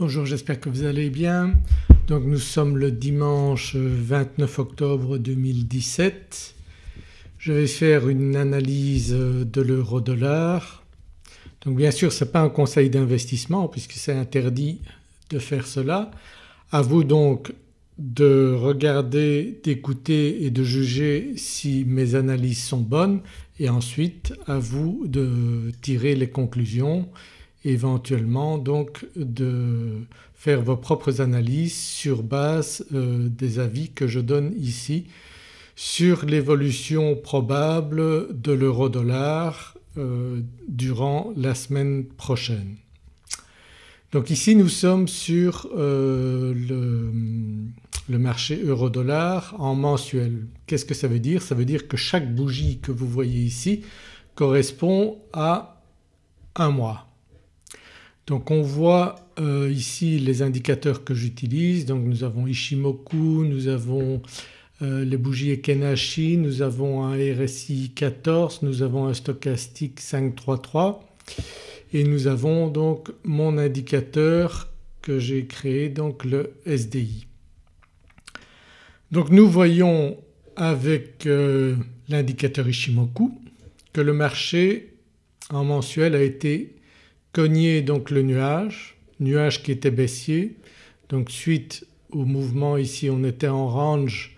Bonjour j'espère que vous allez bien. Donc nous sommes le dimanche 29 octobre 2017. Je vais faire une analyse de l'euro dollar. Donc bien sûr ce n'est pas un conseil d'investissement puisque c'est interdit de faire cela. À vous donc de regarder, d'écouter et de juger si mes analyses sont bonnes et ensuite à vous de tirer les conclusions éventuellement donc de faire vos propres analyses sur base euh, des avis que je donne ici sur l'évolution probable de l'euro dollar euh, durant la semaine prochaine. Donc ici nous sommes sur euh, le, le, marché euro-dollar en mensuel. Qu'est-ce que ça veut dire? Ça veut dire que chaque bougie que vous voyez ici correspond à un mois. Donc on voit euh, ici les indicateurs que j'utilise donc nous avons Ishimoku, nous avons euh, les bougies Ekenashi, nous avons un RSI 14, nous avons un stochastique 533 et nous avons donc mon indicateur que j'ai créé donc le SDI. Donc nous voyons avec euh, l'indicateur Ishimoku que le marché en mensuel a été cogné donc le nuage, nuage qui était baissier. Donc suite au mouvement ici on était en range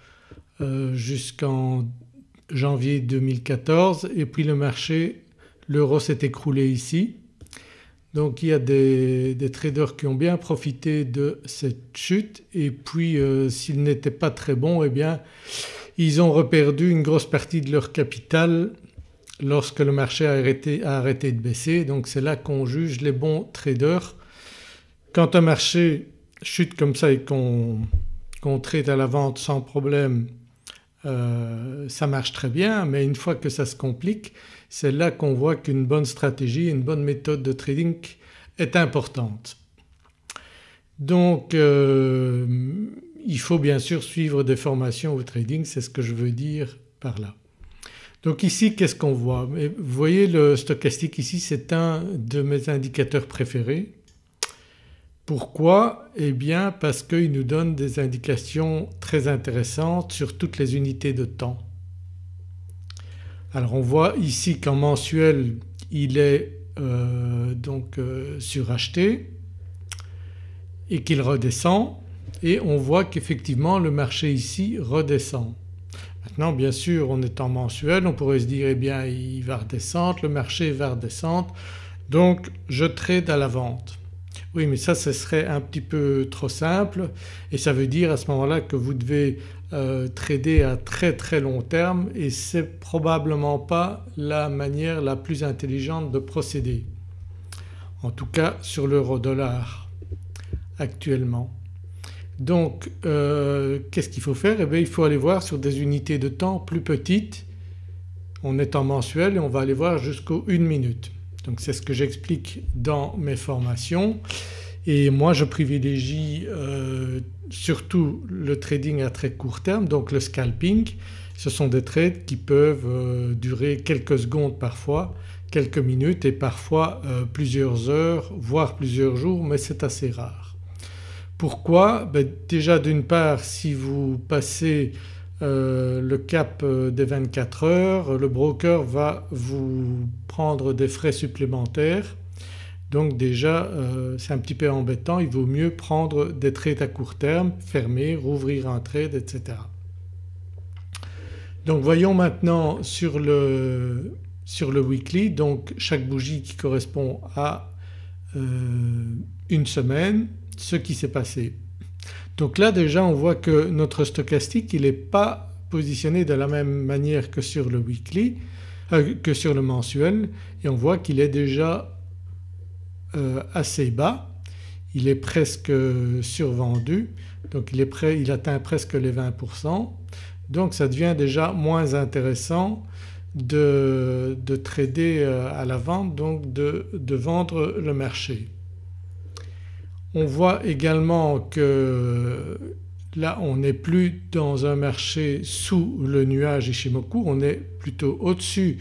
euh, jusqu'en janvier 2014 et puis le marché l'euro s'est écroulé ici. Donc il y a des, traders qui ont bien profité de cette chute. Et puis euh, s'ils n'étaient pas très bons eh bien ils ont reperdu une grosse partie de leur capital lorsque le marché a arrêté, de baisser donc c'est là qu'on juge les bons traders. Quand un marché chute comme ça et qu'on trade à la vente sans problème euh, ça marche très bien mais une fois que ça se complique c'est là qu'on voit qu'une bonne stratégie, une bonne méthode de trading est importante. Donc euh, il faut bien sûr suivre des formations au trading, c'est ce que je veux dire par là. Donc ici qu'est-ce qu'on voit? Vous voyez le stochastique ici c'est un de mes indicateurs préférés. Pourquoi? Eh bien parce qu'il nous donne des indications très intéressantes sur toutes les unités de temps. Alors on voit ici qu'en mensuel il est euh, donc euh, suracheté et qu'il redescend et on voit qu'effectivement le marché ici redescend. Maintenant bien sûr on est en mensuel on pourrait se dire eh bien il va redescendre, le marché va redescendre donc je trade à la vente. Oui mais ça ce serait un petit peu trop simple et ça veut dire à ce moment-là que vous devez euh, trader à très très long terme et c'est probablement pas la manière la plus intelligente de procéder. En tout cas sur l'euro dollar actuellement. Donc euh, qu'est-ce qu'il faut faire? Eh bien il faut aller voir sur des unités de temps plus petites. On est en mensuel et on va aller voir jusqu'aux 1 minute. Donc c'est ce que j'explique dans mes formations et moi je privilégie euh, surtout le trading à très court terme donc le scalping. Ce sont des trades qui peuvent euh, durer quelques secondes parfois, quelques minutes et parfois plusieurs heures voire plusieurs jours mais c'est assez rare. Pourquoi? Ben Déjà d'une part si vous passez le cap des 24 heures le broker va vous prendre des frais supplémentaires. Donc déjà euh, c'est un petit peu embêtant, il vaut mieux prendre des trades à court terme, fermer, rouvrir un trade etc. Donc voyons maintenant sur le, weekly. Donc chaque bougie qui correspond à euh, une semaine ce qui s'est passé. Donc là déjà on voit que notre stochastique il n'est pas positionné de la même manière que sur le weekly, euh, que sur le mensuel et on voit qu'il est déjà euh, assez bas, il est presque survendu donc il, est prêt, il atteint presque les 20% donc ça devient déjà moins intéressant de, trader euh, à la vente donc de vendre le marché. On voit également que là on n'est plus dans un marché sous le nuage Ishimoku, on est plutôt au-dessus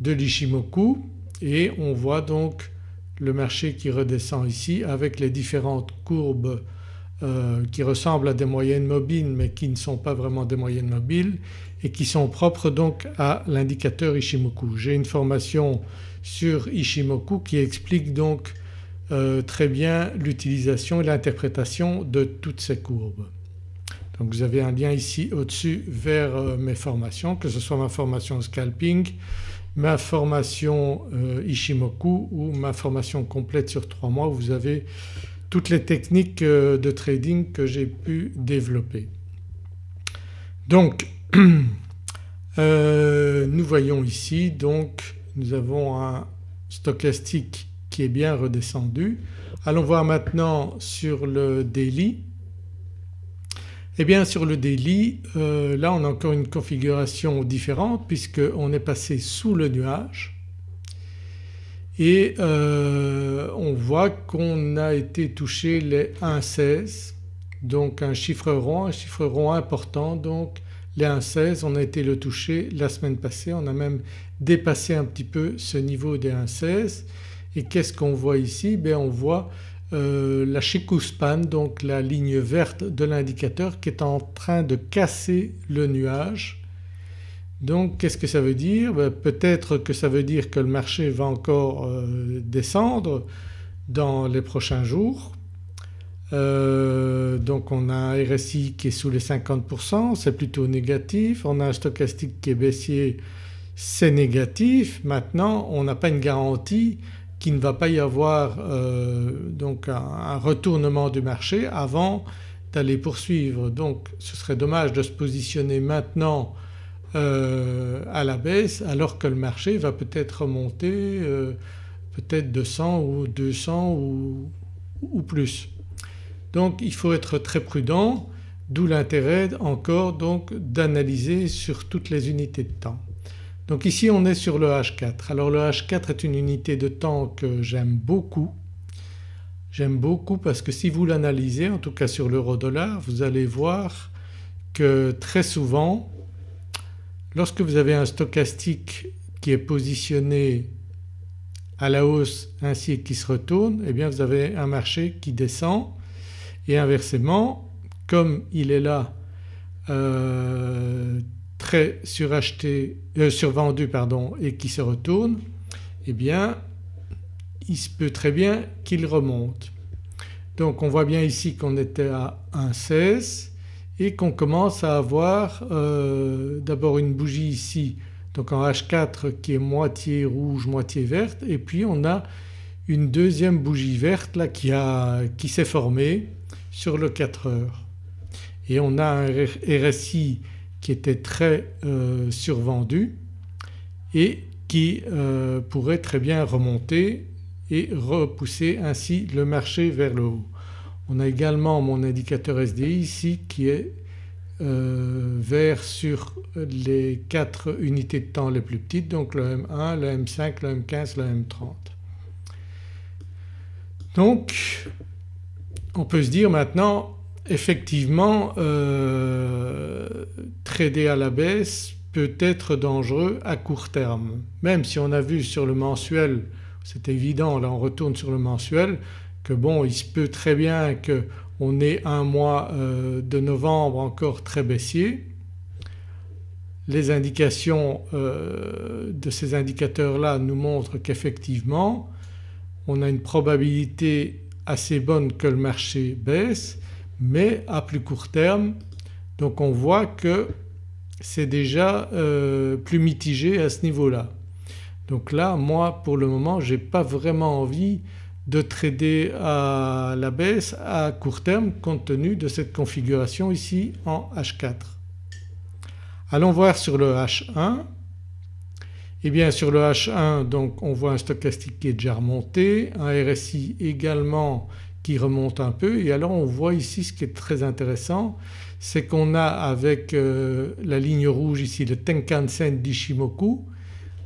de l'Ishimoku et on voit donc le marché qui redescend ici avec les différentes courbes euh, qui ressemblent à des moyennes mobiles mais qui ne sont pas vraiment des moyennes mobiles et qui sont propres donc à l'indicateur Ishimoku. J'ai une formation sur Ishimoku qui explique donc euh, très bien l'utilisation et l'interprétation de toutes ces courbes. Donc vous avez un lien ici au-dessus vers euh, mes formations que ce soit ma formation scalping, ma formation Ishimoku ou ma formation complète sur trois mois où vous avez toutes les techniques euh, de trading que j'ai pu développer. Donc euh, nous voyons ici donc nous avons un stochastique est bien redescendu. Allons voir maintenant sur le daily. Eh bien sur le daily euh, là on a encore une configuration différente puisqu'on est passé sous le nuage et euh, on voit qu'on a été touché les 1,16 donc un chiffre rond, un chiffre rond important donc les 1,16 on a été le toucher la semaine passée, on a même dépassé un petit peu ce niveau des 1,16 et qu'est-ce qu'on voit ici? Bien on voit euh, la Chikuspan donc la ligne verte de l'indicateur qui est en train de casser le nuage donc qu'est-ce que ça veut dire? Ben, Peut-être que ça veut dire que le marché va encore euh, descendre dans les prochains jours. Euh, donc on a un RSI qui est sous les 50%, c'est plutôt négatif. On a un stochastique qui est baissier, c'est négatif. Maintenant on n'a pas une garantie qu'il ne va pas y avoir euh, donc un, retournement du marché avant d'aller poursuivre. Donc ce serait dommage de se positionner maintenant euh, à la baisse alors que le marché va peut-être remonter euh, peut-être de 100 ou 200 ou, ou, plus. Donc il faut être très prudent d'où l'intérêt encore donc d'analyser sur toutes les unités de temps. Donc ici on est sur le H4. Alors le H4 est une unité de temps que j'aime beaucoup. J'aime beaucoup parce que si vous l'analysez en tout cas sur l'euro dollar vous allez voir que très souvent Lorsque vous avez un stochastique qui est positionné à la hausse ainsi et qui se retourne eh bien vous avez un marché qui descend et inversement comme il est là euh, très suracheté, euh, survendu pardon, et qui se retourne eh bien il se peut très bien qu'il remonte. Donc on voit bien ici qu'on était à 1,16 et qu'on commence à avoir euh, d'abord une bougie ici donc en H4 qui est moitié rouge moitié verte et puis on a une deuxième bougie verte là qui, qui s'est formée sur le 4 heures et on a un RSI qui était très euh, survendu et qui euh, pourrait très bien remonter et repousser ainsi le marché vers le haut. On a également mon indicateur SDI ici qui est euh, vert sur les 4 unités de temps les plus petites donc le M1, le M5, le M15, le M30. Donc on peut se dire maintenant effectivement euh, trader à la baisse peut être dangereux à court terme même si on a vu sur le mensuel c'est évident là on retourne sur le mensuel que bon il se peut très bien qu'on ait un mois euh, de novembre encore très baissier. Les indications euh, de ces indicateurs-là nous montrent qu'effectivement on a une probabilité assez bonne que le marché baisse mais à plus court terme donc on voit que c'est déjà euh, plus mitigé à ce niveau-là. Donc là moi pour le moment j'ai pas vraiment envie de trader à la baisse à court terme compte tenu de cette configuration ici en H4. Allons voir sur le H1. Eh bien sur le H1 donc on voit un stochastique qui est déjà remonté, un RSI également qui remonte un peu. Et alors on voit ici ce qui est très intéressant c'est qu'on a avec euh, la ligne rouge ici le Tenkan-sen d'Ishimoku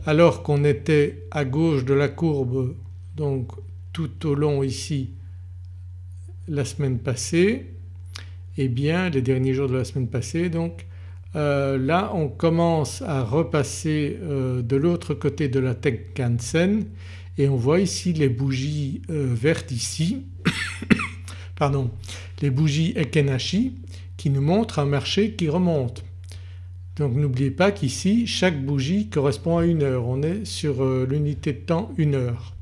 alors qu'on était à gauche de la courbe donc tout au long ici la semaine passée eh bien les derniers jours de la semaine passée donc euh, là on commence à repasser euh, de l'autre côté de la Tenkan-sen et on voit ici les bougies vertes ici pardon les bougies Ekenashi qui nous montrent un marché qui remonte. Donc n'oubliez pas qu'ici chaque bougie correspond à une heure, on est sur euh, l'unité de temps une heure.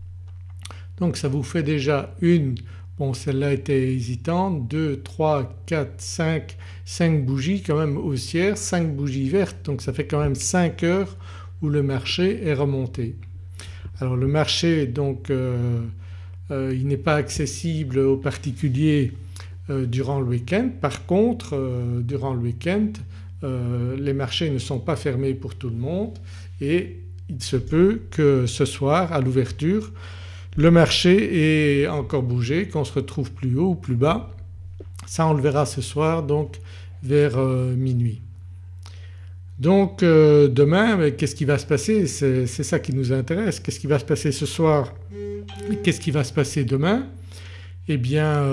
Donc ça vous fait déjà une, bon celle-là était hésitante, 2, 3, 4, 5, 5 bougies quand même haussières, 5 bougies vertes donc ça fait quand même 5 heures où le marché est remonté. Alors le marché donc euh, il n'est pas accessible aux particuliers durant le week-end. Par contre durant le week-end euh, les marchés ne sont pas fermés pour tout le monde et il se peut que ce soir à l'ouverture le marché ait encore bougé, qu'on se retrouve plus haut ou plus bas. Ça on le verra ce soir donc vers euh, minuit. Donc euh, demain qu'est-ce qui va se passer? C'est ça qui nous intéresse. Qu'est-ce qui va se passer ce soir? Qu'est-ce qui va se passer demain? Eh bien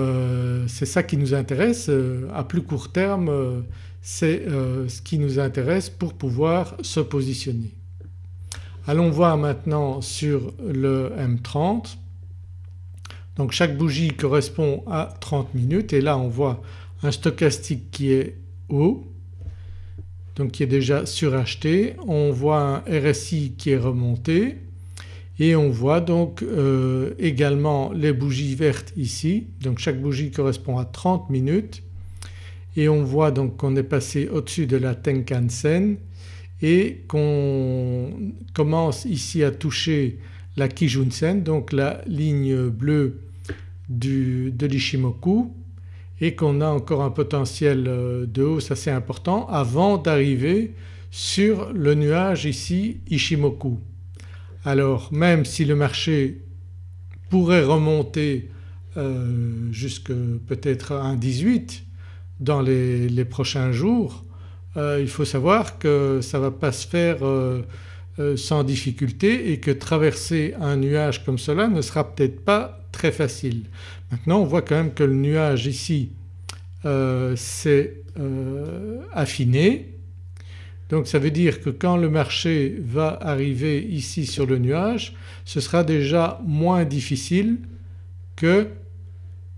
c'est ça qui nous intéresse. à plus court terme c'est euh, ce qui nous intéresse pour pouvoir se positionner. Allons voir maintenant sur le M30. Donc chaque bougie correspond à 30 minutes et là on voit un stochastique qui est haut donc qui est déjà suracheté. On voit un RSI qui est remonté et on voit donc euh, également les bougies vertes ici. Donc chaque bougie correspond à 30 minutes et on voit donc qu'on est passé au-dessus de la Tenkan-sen et qu'on commence ici à toucher la Kijun-sen donc la ligne bleue de l'Ishimoku et qu'on a encore un potentiel euh, de hausse assez important avant d'arriver sur le nuage ici Ishimoku. Alors même si le marché pourrait remonter euh, jusque peut-être à 1,18 dans les, prochains jours euh, il faut savoir que ça ne va pas se faire euh, sans difficulté et que traverser un nuage comme cela ne sera peut-être pas très facile. Maintenant on voit quand même que le nuage ici s'est affiné donc ça veut dire que quand le marché va arriver ici sur le nuage ce sera déjà moins difficile que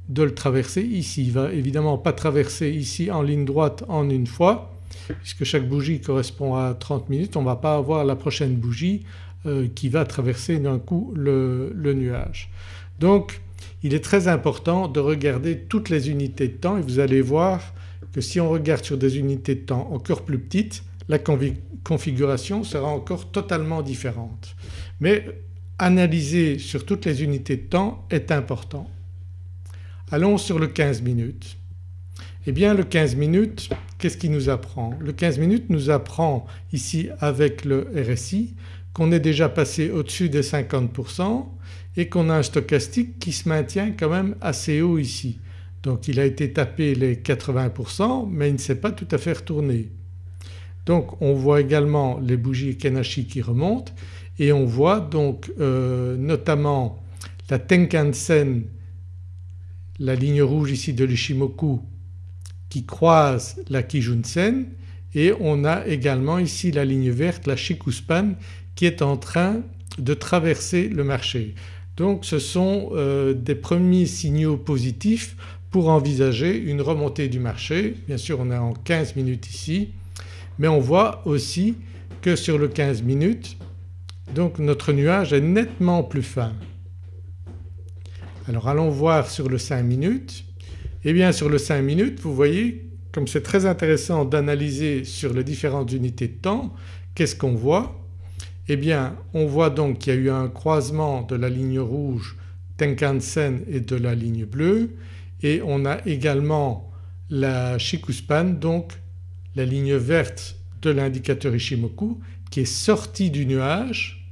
de le traverser ici. Il ne va évidemment pas traverser ici en ligne droite en une fois puisque chaque bougie correspond à 30 minutes on ne va pas avoir la prochaine bougie euh, qui va traverser d'un coup le, le, nuage. Donc il est très important de regarder toutes les unités de temps et vous allez voir que si on regarde sur des unités de temps encore plus petites la configuration sera encore totalement différente. Mais analyser sur toutes les unités de temps est important. Allons sur le 15 minutes. Eh bien le 15 minutes qu'est-ce qui nous apprend? Le 15 minutes nous apprend ici avec le RSI qu'on est déjà passé au-dessus des 50% et qu'on a un stochastique qui se maintient quand même assez haut ici. Donc il a été tapé les 80% mais il ne s'est pas tout à fait retourné. Donc on voit également les bougies Kenashi qui remontent et on voit donc euh, notamment la Tenkan-sen la ligne rouge ici de l'Ishimoku qui croise la Kijun-sen et on a également ici la ligne verte, la Shikuspan qui est en train de traverser le marché. Donc ce sont euh, des premiers signaux positifs pour envisager une remontée du marché. Bien sûr on est en 15 minutes ici mais on voit aussi que sur le 15 minutes donc notre nuage est nettement plus fin. Alors allons voir sur le 5 minutes. Eh bien sur le 5 minutes vous voyez comme c'est très intéressant d'analyser sur les différentes unités de temps, qu'est-ce qu'on voit? Eh bien on voit donc qu'il y a eu un croisement de la ligne rouge Tenkan-sen et de la ligne bleue et on a également la Shikuspan donc la ligne verte de l'indicateur Ishimoku qui est sortie du nuage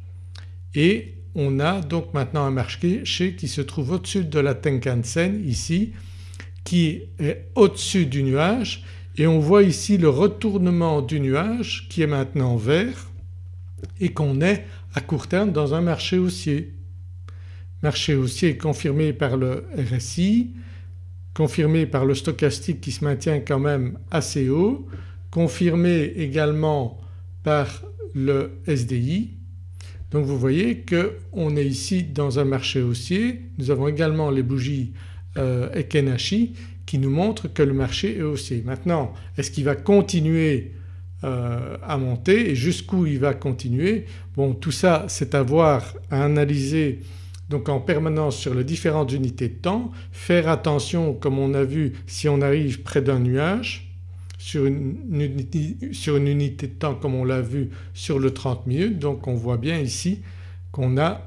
et on a donc maintenant un marché qui se trouve au-dessus de la Tenkan-sen ici qui est au-dessus du nuage et on voit ici le retournement du nuage qui est maintenant vert et qu'on est à court terme dans un marché haussier. Marché haussier confirmé par le RSI, confirmé par le stochastique qui se maintient quand même assez haut, confirmé également par le SDI Donc vous voyez qu'on est ici dans un marché haussier, nous avons également les bougies euh, Ekenashi qui nous montrent que le marché est haussier. Maintenant est-ce qu'il va continuer euh, à monter et jusqu'où il va continuer. Bon tout ça c'est à voir, à analyser donc en permanence sur les différentes unités de temps, faire attention comme on a vu si on arrive près d'un nuage sur une, unité, de temps comme on l'a vu sur le 30 minutes. Donc on voit bien ici qu'on a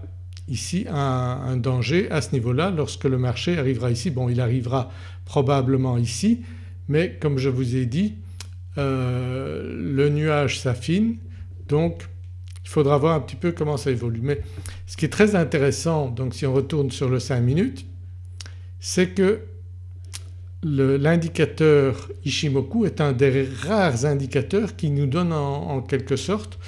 ici un, danger à ce niveau-là. Lorsque le marché arrivera ici. Bon il arrivera probablement ici. Mais comme je vous ai dit euh, le nuage s'affine donc il faudra voir un petit peu comment ça évolue. Mais ce qui est très intéressant donc si on retourne sur le 5 minutes c'est que l'indicateur Ishimoku est un des rares indicateurs qui nous donne en, quelque sorte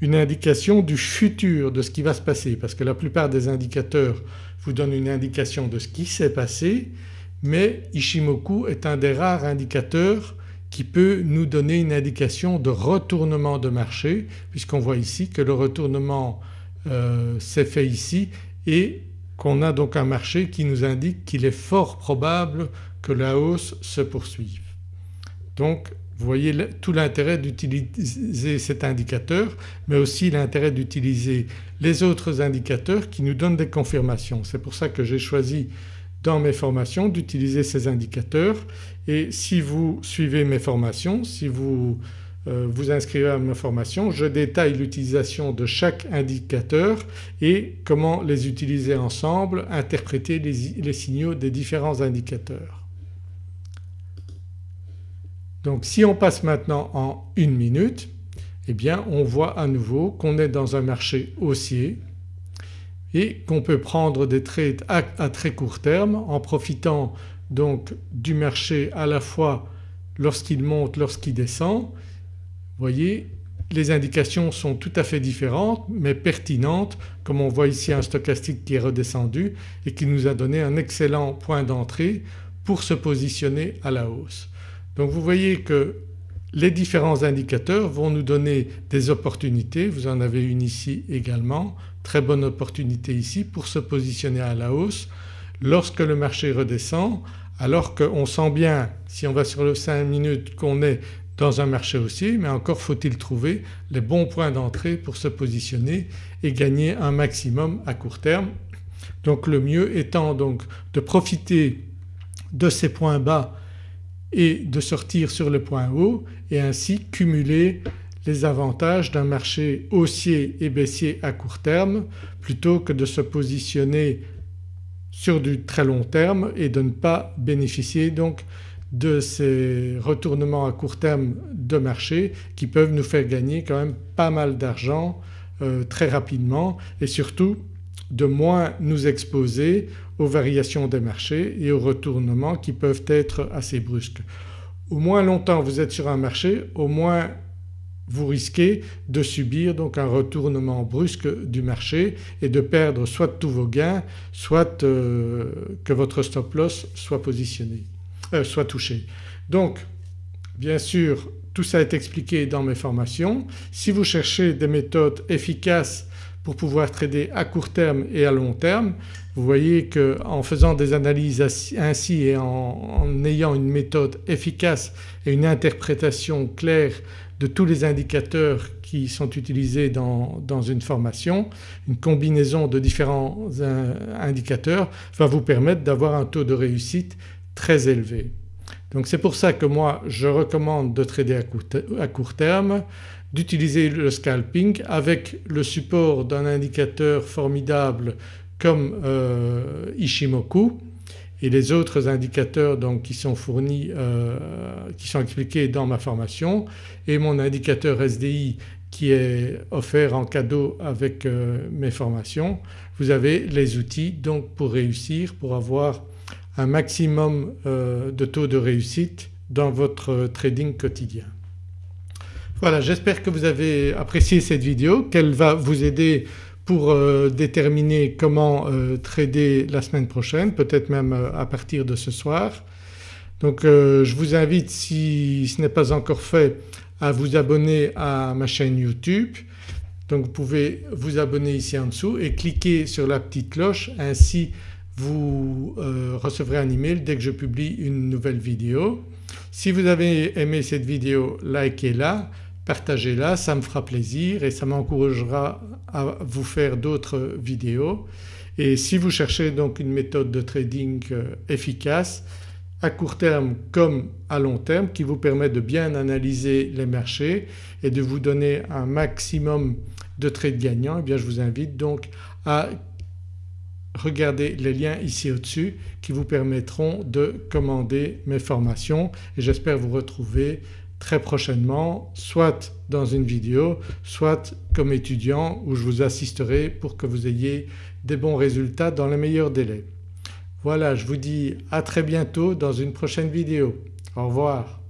une indication du futur de ce qui va se passer parce que la plupart des indicateurs vous donnent une indication de ce qui s'est passé mais Ishimoku est un des rares indicateurs qui peut nous donner une indication de retournement de marché puisqu'on voit ici que le retournement euh, s'est fait ici et qu'on a donc un marché qui nous indique qu'il est fort probable que la hausse se poursuive. Donc vous voyez tout l'intérêt d'utiliser cet indicateur mais aussi l'intérêt d'utiliser les autres indicateurs qui nous donnent des confirmations. C'est pour ça que j'ai choisi dans mes formations d'utiliser ces indicateurs et si vous suivez mes formations, si vous euh, vous inscrivez à ma formation, je détaille l'utilisation de chaque indicateur et comment les utiliser ensemble, interpréter les, signaux des différents indicateurs. Donc si on passe maintenant en une minute eh bien on voit à nouveau qu'on est dans un marché haussier et qu'on peut prendre des trades à, très court terme en profitant donc du marché à la fois lorsqu'il monte, lorsqu'il descend. Vous voyez les indications sont tout à fait différentes mais pertinentes comme on voit ici un stochastique qui est redescendu et qui nous a donné un excellent point d'entrée pour se positionner à la hausse. Donc vous voyez que les différents indicateurs vont nous donner des opportunités, vous en avez une ici également, très bonne opportunité ici pour se positionner à la hausse lorsque le marché redescend alors qu'on sent bien si on va sur le 5 minutes qu'on est dans un marché haussier mais encore faut-il trouver les bons points d'entrée pour se positionner et gagner un maximum à court terme. Donc le mieux étant donc de profiter de ces points bas et de sortir sur le point haut et ainsi cumuler les avantages d'un marché haussier et baissier à court terme plutôt que de se positionner sur du très long terme et de ne pas bénéficier donc de ces retournements à court terme de marché qui peuvent nous faire gagner quand même pas mal d'argent euh, très rapidement et surtout de moins nous exposer aux variations des marchés et aux retournements qui peuvent être assez brusques. Au moins longtemps vous êtes sur un marché au moins vous risquez de subir donc un retournement brusque du marché et de perdre soit tous vos gains soit euh, que votre stop loss soit positionné, euh, soit touché. Donc bien sûr tout ça est expliqué dans mes formations. Si vous cherchez des méthodes efficaces pour pouvoir trader à court terme et à long terme. Vous voyez qu'en faisant des analyses ainsi et en, ayant une méthode efficace et une interprétation claire de tous les indicateurs qui sont utilisés dans, une formation, une combinaison de différents euh, indicateurs va vous permettre d'avoir un taux de réussite très élevé. Donc c'est pour ça que moi je recommande de trader à court terme d'utiliser le scalping avec le support d'un indicateur formidable comme euh, Ishimoku et les autres indicateurs donc qui sont fournis, euh, qui sont expliqués dans ma formation et mon indicateur SDI qui est offert en cadeau avec euh, mes formations. Vous avez les outils donc pour réussir, pour avoir un maximum de taux de réussite dans votre trading quotidien. Voilà j'espère que vous avez apprécié cette vidéo, qu'elle va vous aider pour euh, déterminer comment euh, trader la semaine prochaine, peut-être même euh, à partir de ce soir. Donc je vous invite si ce n'est pas encore fait à vous abonner à ma chaîne YouTube Donc vous pouvez vous abonner ici en dessous et cliquer sur la petite cloche ainsi vous recevrez un email dès que je publie une nouvelle vidéo. Si vous avez aimé cette vidéo likez-la, partagez-la, ça me fera plaisir et ça m'encouragera à vous faire d'autres vidéos. Et si vous cherchez donc une méthode de trading euh, efficace à court terme comme à long terme qui vous permet de bien analyser les marchés et de vous donner un maximum de trades gagnants, eh bien je vous invite donc à regarder les liens ici au-dessus qui vous permettront de commander mes formations et j'espère vous retrouver très prochainement soit dans une vidéo soit comme étudiant où je vous assisterai pour que vous ayez des bons résultats dans les meilleurs délais. Voilà je vous dis à très bientôt dans une prochaine vidéo. Au revoir.